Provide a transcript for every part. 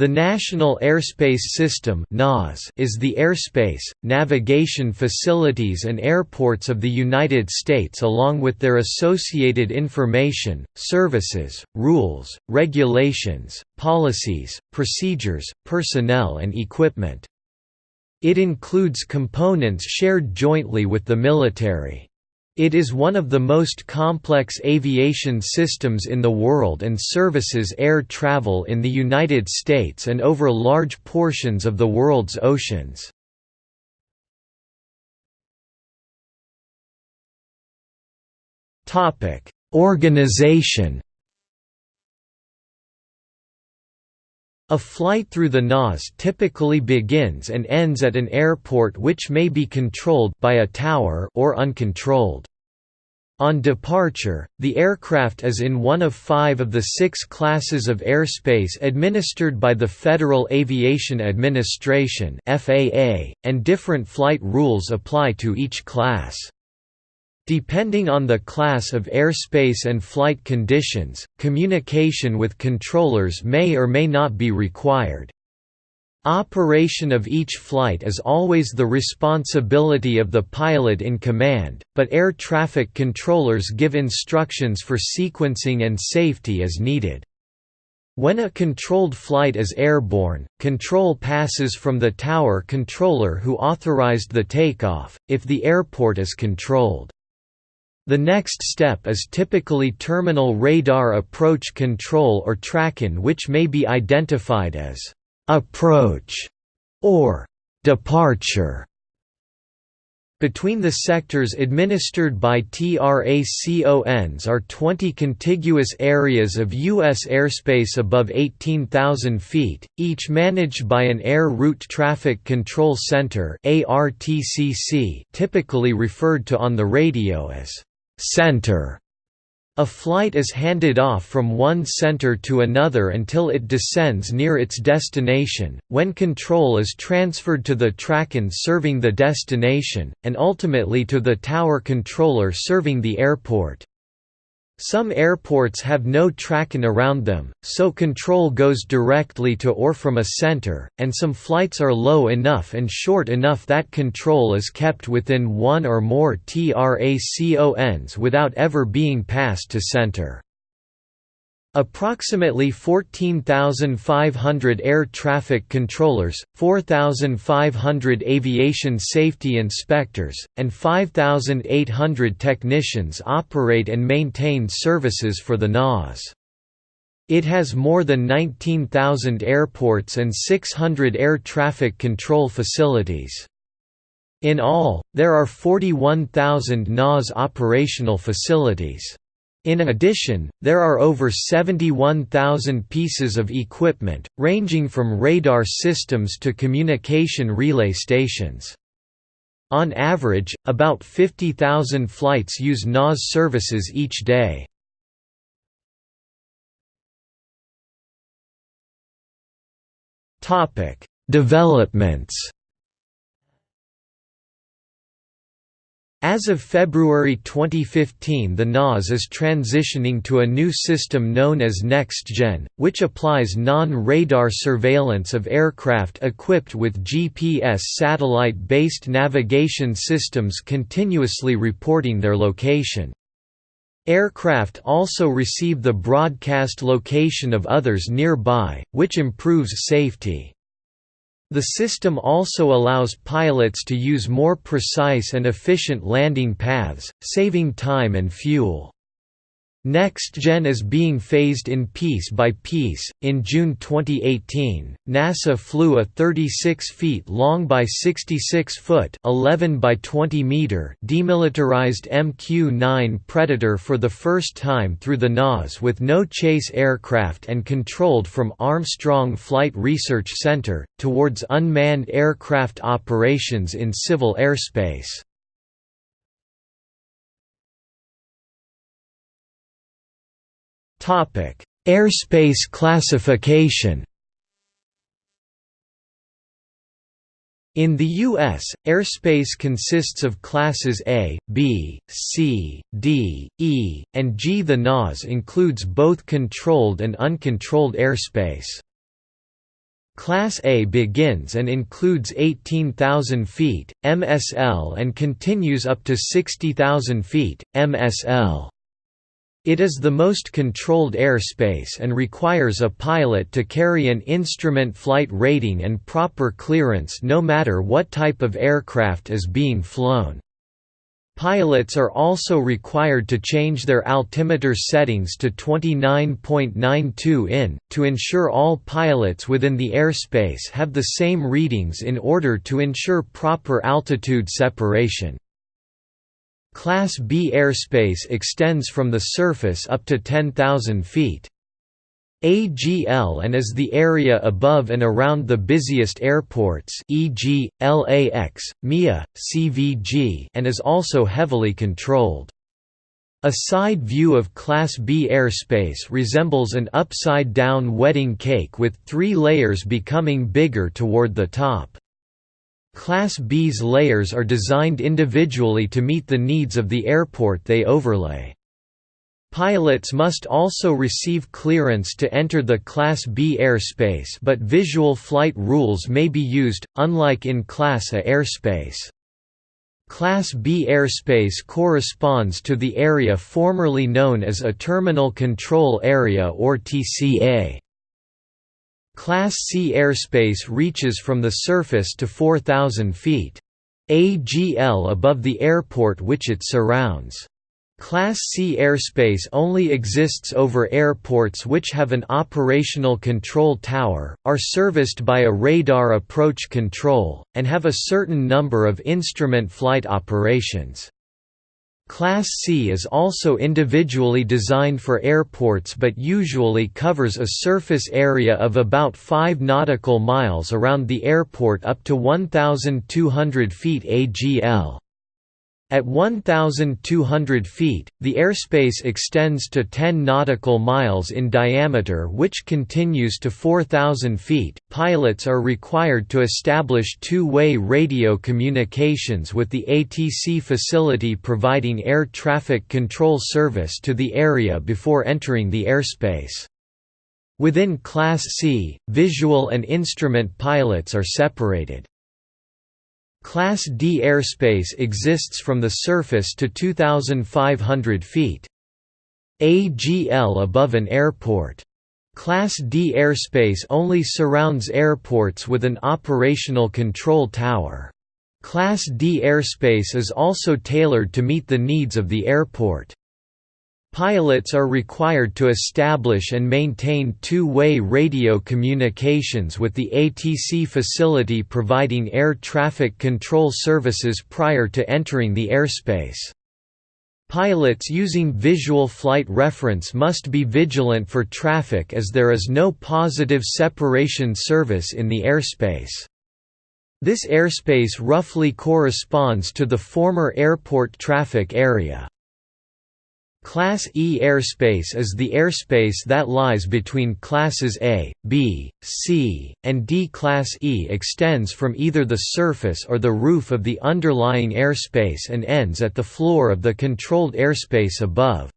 The National Airspace System is the airspace, navigation facilities and airports of the United States along with their associated information, services, rules, regulations, policies, procedures, personnel and equipment. It includes components shared jointly with the military. It is one of the most complex aviation systems in the world and services air travel in the United States and over large portions of the world's oceans. Organization A flight through the NAS typically begins and ends at an airport which may be controlled by a tower or uncontrolled. On departure, the aircraft is in one of five of the six classes of airspace administered by the Federal Aviation Administration and different flight rules apply to each class. Depending on the class of airspace and flight conditions, communication with controllers may or may not be required. Operation of each flight is always the responsibility of the pilot in command, but air traffic controllers give instructions for sequencing and safety as needed. When a controlled flight is airborne, control passes from the tower controller who authorized the takeoff, if the airport is controlled. The next step is typically terminal radar approach control or TRACON which may be identified as «approach» or «departure». Between the sectors administered by TRACONs are 20 contiguous areas of U.S. airspace above 18,000 feet, each managed by an Air Route Traffic Control Center typically referred to on the radio as center. A flight is handed off from one center to another until it descends near its destination, when control is transferred to the TRACON serving the destination, and ultimately to the tower controller serving the airport. Some airports have no TRACON around them, so control goes directly to or from a center, and some flights are low enough and short enough that control is kept within one or more TRACONs without ever being passed to center. Approximately 14,500 air traffic controllers, 4,500 aviation safety inspectors, and 5,800 technicians operate and maintain services for the NAS. It has more than 19,000 airports and 600 air traffic control facilities. In all, there are 41,000 NAS operational facilities. In addition, there are over 71,000 pieces of equipment, ranging from radar systems to communication relay stations. On average, about 50,000 flights use NAS services each day. Developments As of February 2015 the NAS is transitioning to a new system known as NextGen, which applies non-radar surveillance of aircraft equipped with GPS satellite-based navigation systems continuously reporting their location. Aircraft also receive the broadcast location of others nearby, which improves safety. The system also allows pilots to use more precise and efficient landing paths, saving time and fuel. NextGen is being phased in piece by piece. In June 2018, NASA flew a 36 feet long by 66 foot (11 by 20 meter) demilitarized MQ-9 Predator for the first time through the NAS with no chase aircraft and controlled from Armstrong Flight Research Center towards unmanned aircraft operations in civil airspace. Airspace classification. In the U.S., airspace consists of classes A, B, C, D, E, and G. The NAS includes both controlled and uncontrolled airspace. Class A begins and includes 18,000 feet, MSL and continues up to 60,000 feet, MSL. It is the most controlled airspace and requires a pilot to carry an instrument flight rating and proper clearance no matter what type of aircraft is being flown. Pilots are also required to change their altimeter settings to 29.92 in, to ensure all pilots within the airspace have the same readings in order to ensure proper altitude separation. Class B airspace extends from the surface up to 10,000 feet. AGL and is the area above and around the busiest airports e.g., LAX, MIA, CVG and is also heavily controlled. A side view of Class B airspace resembles an upside-down wedding cake with three layers becoming bigger toward the top. Class B's layers are designed individually to meet the needs of the airport they overlay. Pilots must also receive clearance to enter the Class B airspace but visual flight rules may be used, unlike in Class A airspace. Class B airspace corresponds to the area formerly known as a Terminal Control Area or TCA. Class C airspace reaches from the surface to 4,000 feet. AGL above the airport which it surrounds. Class C airspace only exists over airports which have an operational control tower, are serviced by a radar approach control, and have a certain number of instrument flight operations. Class C is also individually designed for airports but usually covers a surface area of about 5 nautical miles around the airport up to 1,200 feet AGL. At 1,200 feet, the airspace extends to 10 nautical miles in diameter, which continues to 4,000 feet. Pilots are required to establish two way radio communications with the ATC facility providing air traffic control service to the area before entering the airspace. Within Class C, visual and instrument pilots are separated. Class D airspace exists from the surface to 2,500 feet. AGL above an airport. Class D airspace only surrounds airports with an operational control tower. Class D airspace is also tailored to meet the needs of the airport. Pilots are required to establish and maintain two-way radio communications with the ATC facility providing air traffic control services prior to entering the airspace. Pilots using visual flight reference must be vigilant for traffic as there is no positive separation service in the airspace. This airspace roughly corresponds to the former airport traffic area. Class E airspace is the airspace that lies between classes A, B, C, and D. Class E extends from either the surface or the roof of the underlying airspace and ends at the floor of the controlled airspace above.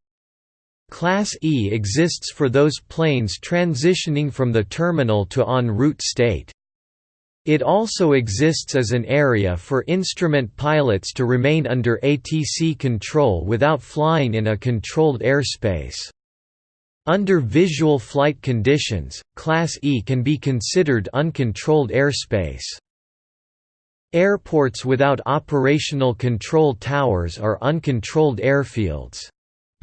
Class E exists for those planes transitioning from the terminal to en route state. It also exists as an area for instrument pilots to remain under ATC control without flying in a controlled airspace. Under visual flight conditions, Class E can be considered uncontrolled airspace. Airports without operational control towers are uncontrolled airfields.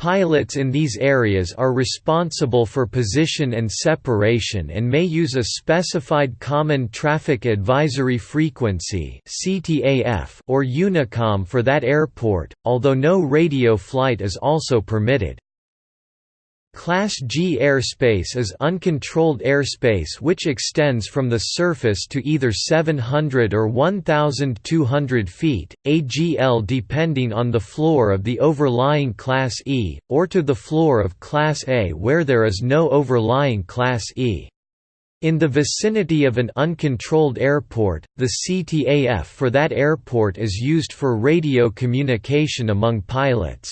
Pilots in these areas are responsible for position and separation and may use a specified Common Traffic Advisory Frequency or Unicom for that airport, although no radio flight is also permitted. Class G airspace is uncontrolled airspace which extends from the surface to either 700 or 1,200 feet, AGL depending on the floor of the overlying Class E, or to the floor of Class A where there is no overlying Class E. In the vicinity of an uncontrolled airport, the CTAF for that airport is used for radio communication among pilots.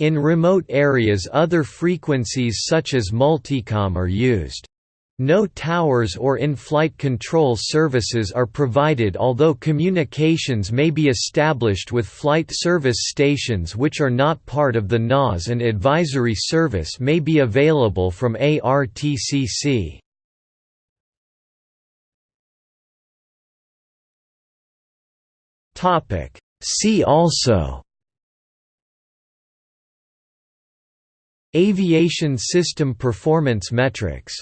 In remote areas other frequencies such as multicom are used. No towers or in-flight control services are provided although communications may be established with flight service stations which are not part of the NAS and advisory service may be available from ARTCC. See also Aviation System Performance Metrics